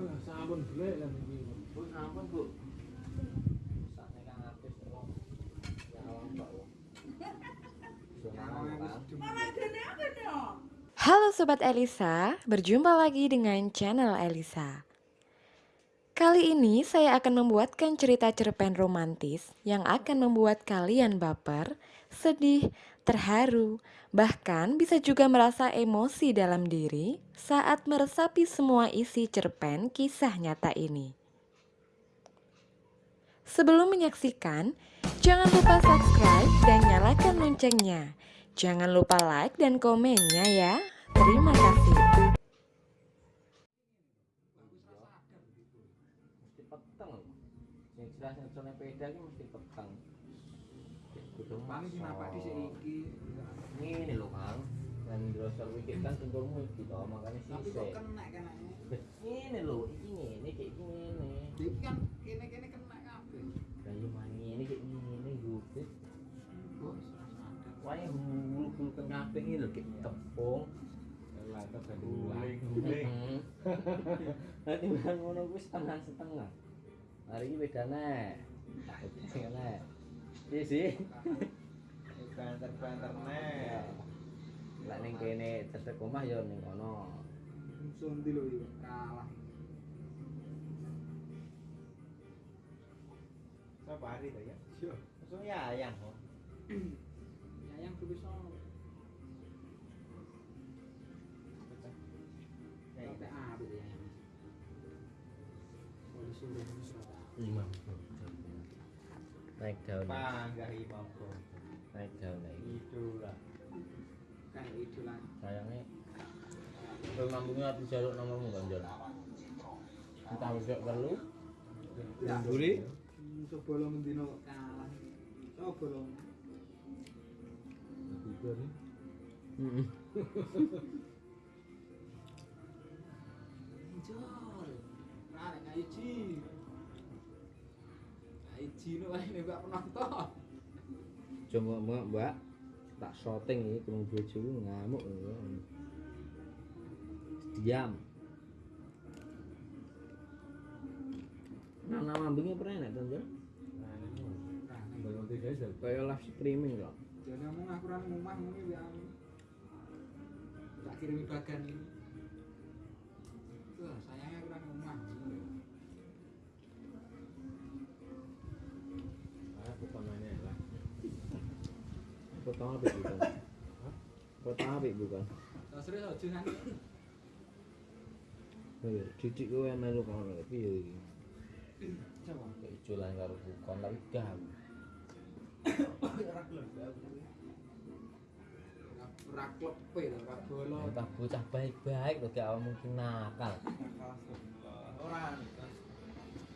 Sampun golek lan iki. Bu, ampun bu. Saknya kang artis wong. Ya awang kok. Halo Sobat Elisa, berjumpa lagi dengan channel Elisa. Kali ini saya akan membuatkan cerita cerpen romantis yang akan membuat kalian baper, sedih, terharu, bahkan bisa juga merasa emosi dalam diri saat meresapi semua isi cerpen kisah nyata ini. Sebelum menyaksikan, jangan lupa subscribe dan nyalakan loncengnya. Jangan lupa like dan komennya ya. Terima kasih. Bang iki napa dhisik iki? Ini lho Kang. Dan drosel wikit kan tunggumu iki to, makane Tapi sisik. kok kena kenake. Ini lho, iki ngene kayak iki ngene. Iki kan kene-kene kena kabeh. Dan yo ini kayak ngene sadar. Wae hulu-hulu ke kabeh iki lho kayak tepung. Lah ta ben Guling. Nanti bang ngono kuwi setengah-setengah. Hari ini bedane. Bedane. Iya sih. Banter-banter Ya. Lah ning kene cedek omah ya ning kono. Sundi lho iki kalah. Sapa hari to ya? Yo, Langsung ya ayang kok. nyayang kuwi sono. Ya, ya. Boleh suruh. Lima. Naik daun. Panggah imam kok. Naik daun lagi. Itulah. Kayak itu lah. Sayangnya Kowe mambungnya ati jaluk nomormu kan Jon. Entah wis perlu. Guli. Coba lo mendino kalah. Coba lo. Heeh. Jor. Kayak Ji. Kayak Ji nu nek gak penonton. Coba mbak, mbak tak shooting iki kurang bojoku ngamuk ya. Diam. Nah, nama mambungnya pernah enak kan, Jon? Kayak live streaming kok. Jadi ngomong aku ra ngomah ngene ya. Tak kirimi bagan ini. Foto apa bukan? Foto apa bukan? Aja nanti. Ayo, didik kowe melu kono piye iki? Coba. Keculan karo bukan tapi gak. Ora klepe lho, ora bolo. Entah bocah baik-baik lho gak mungkin nakal. Ora.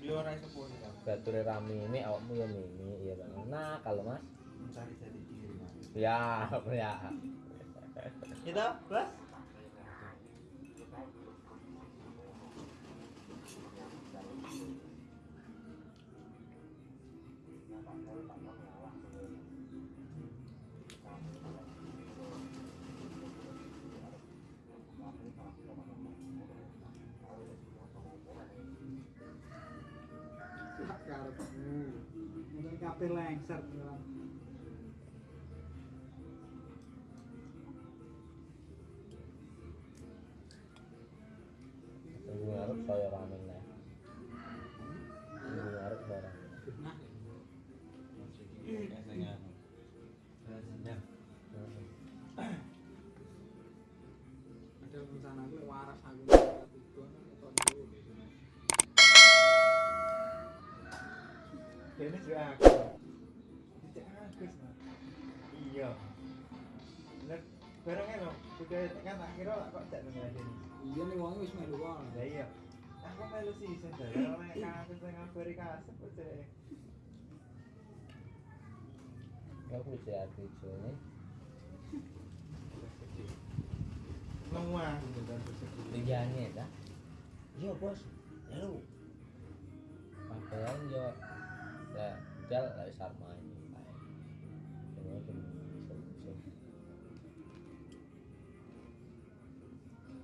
Yo ora iso pun. Bature rame ini awakmu ya mimi iya kan. Nakal Mas. Mencari. Ya, ya. Bos. Sak karepmu. Mungkin kabeh lengser Ini juga aku. Agus. Mas. Iya. Bener. Barangnya lho, udah kan tak kira lah kok jak nang. Iya nih wong wis melu wae. Lah iya. Aku melu sih sen ora nek kasus sing ngabari kasep cek. Aku bisa hati dan tersebut. Tujuannya dah. Iya bos. Lalu. Pakaian yo. Ya, jal lah sama ini. Semua cuma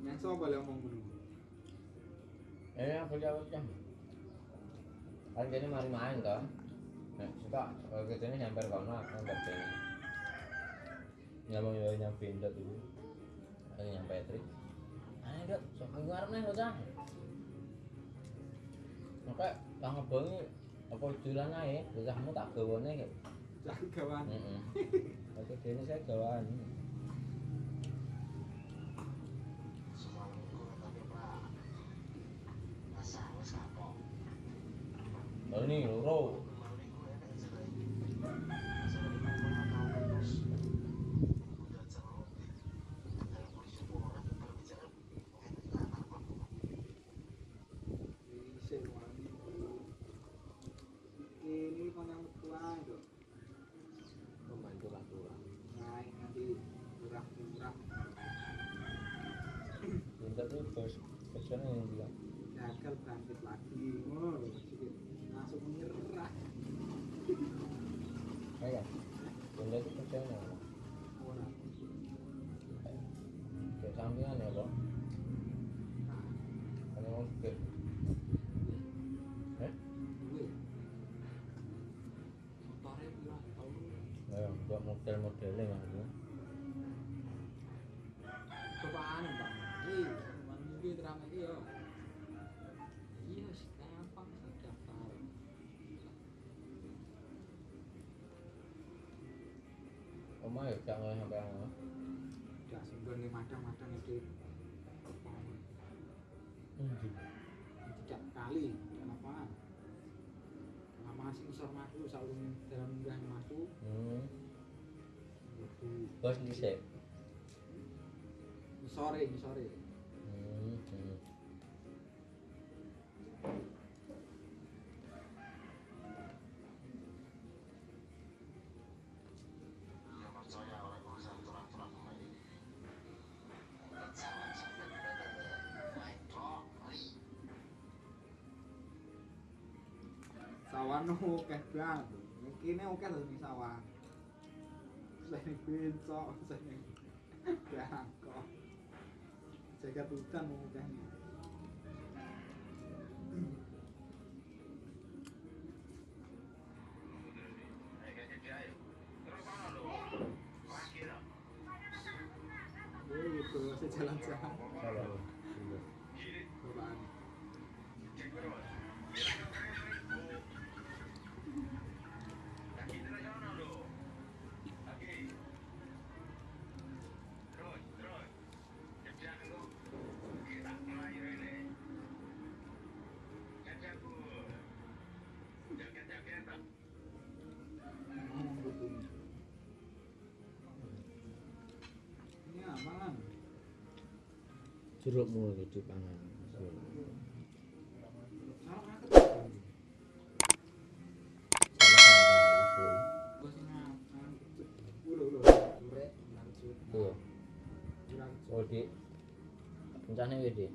Yang sapa le ngomong dulu. Eh, aku jawab jam. Kan jadi mari main toh. Nek suka kalau kita ini nyamper kono aku nyamper kene. Nyampe yo nyampe ndot itu. Aku nyampe trik. Ayo dok, sok aku ngarep nih bocah. Maka tak ngebongi apa jualan ae, bocahmu tak gawane kayak. Jangan kawan. Heeh. Oke, dene saya gawaan. Oh, ini loro. Bisa wani. Ini kan yang tua itu. Membantu lah kurang. Naik nanti kurang-kurang. Tuh bos kerjanya yang bilang. Gagal bangkit lagi. Oh, sedikit langsung menyerah. Kayak, sampingan ya. Kan yang mau skip. Eh? Ayo, buat model-modelnya maksudnya. Cobaan Pak. Iya, cuman mungkin terang iya. Iya, sih gampang sih daftar. Omah ya jangan sampai apa. Udah sumber madang-madang itu. Tidak kali, kenapa? Kenapa sih isor matu selalu dalam munggah matu? Hmm. Bos dhisik. sore, sore. Sawan oke banget. Kene oke lho ning sawan. Sing bencok, sing bangkok. Jaga hutan oke. Gitu, saya Dik. Rencane wis, Dik.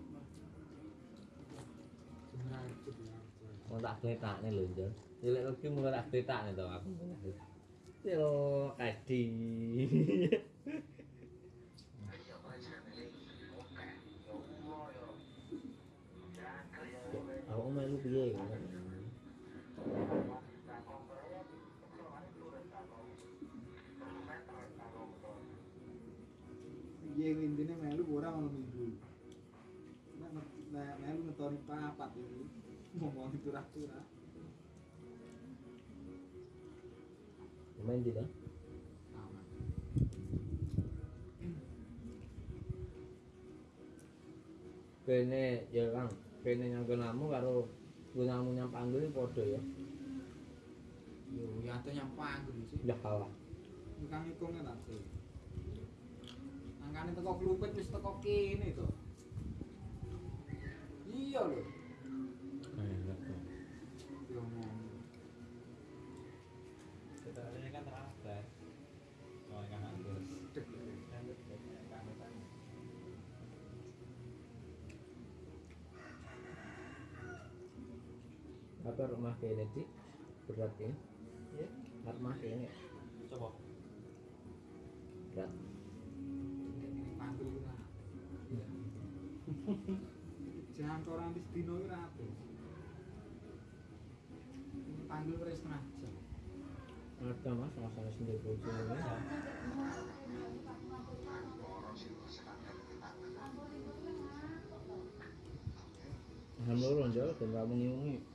Lanjut, lanjut. Mau tak kletakne lho, Jon. Cilik lagi mulai tak kletakne to aku. Yo, kadi. Sama. Kene ya Kang, kene nyangkenamu karo gunamu nyampanggul padha ya. Yo ya ate nyampang sih. Ya kalah. Bukan ngitungnya tak sih. Angkane teko klupet wis teko kene to. Iya lho. Apa rumah kene Dik? Berat ya? Iya. Rumah kene Coba. berat. Lah. Jangan orang di dino iki ra apik. Panggil wis setengah jam. ada mas masalah sendiri bojo ini Alhamdulillah jauh dan kamu ngiungi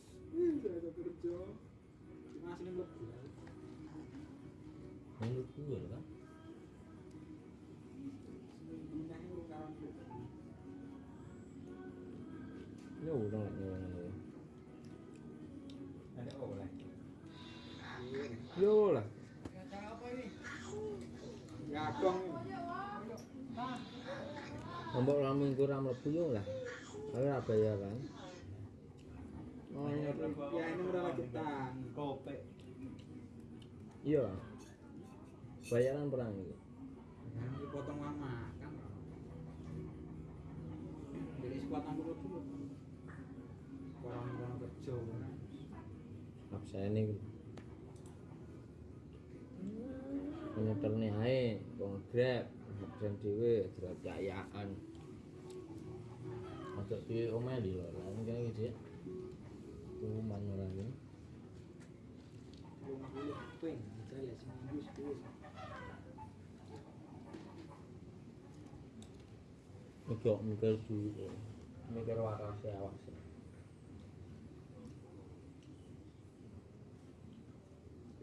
Menurut gue kan Gunane urung kawan mlebu. Ya udah nggak nyewa Ada oleh. Yo lah Gagong. Nombok lamun kurang mlebu yo lah Tapi ora bayar kan Iya Ya ini udah lagi tang. Kope. Iya Bayaran perang itu Dipotong uang makan. Jadi sekuat enam puluh dulu. Orang-orang kerja. Absen ini Penyetel nih ae Wong grab Absen dhewe dirayaan Ada di omah di lho Lah ini kayak seminggu sepuluh. Mikir dulu Mikir waras ya awas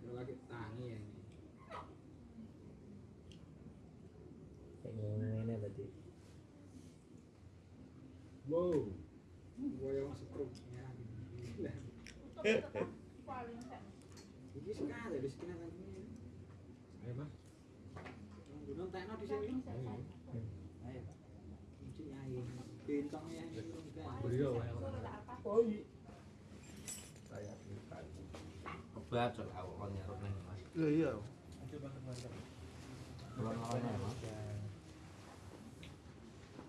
Udah lagi tangi ya ini. Kayak ngene tadi Wow. Gua yang masuk truk. Ya. Ini sekali di sini kan ini. Ayo mas. Gunung tekno di sini. Ayo. Mesti nyai. Bintangnya ini urung kan. Beliau ya. Oh iya Kayak Kebaca aku kan nyarut nih mas Iya iya. Coba teman-teman. Kalau ngalahin ya mas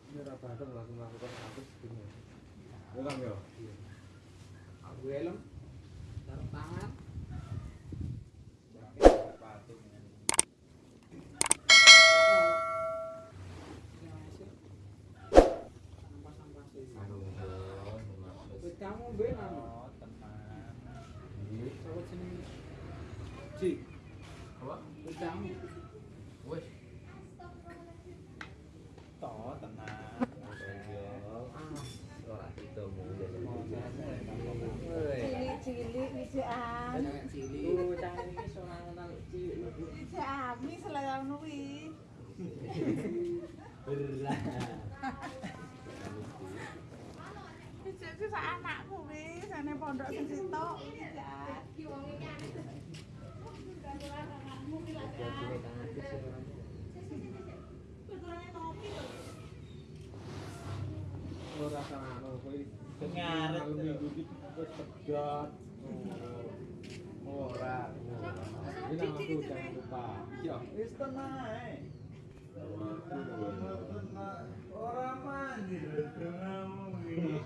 Ini rata langsung melakukan satu segini. Bukan ya? Aku helm. Taruh tangan. Patung. Sampah-sampah sih. Aduh, maksud Wis kamu benar. Oh, teman. Sawet sini. Ji, Apa? wis kamu. Wes Toh, tenang. Cilik. ami Berat wijak ku sak anakku wis sane pondok sing sitok wijak Ora sarana kowe. Ngaret. Malam minggu iki wis pedot. Ora. Ini nama aku jangan lupa. Iya. Wis tenang. Orang mandi. Orang mandi,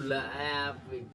là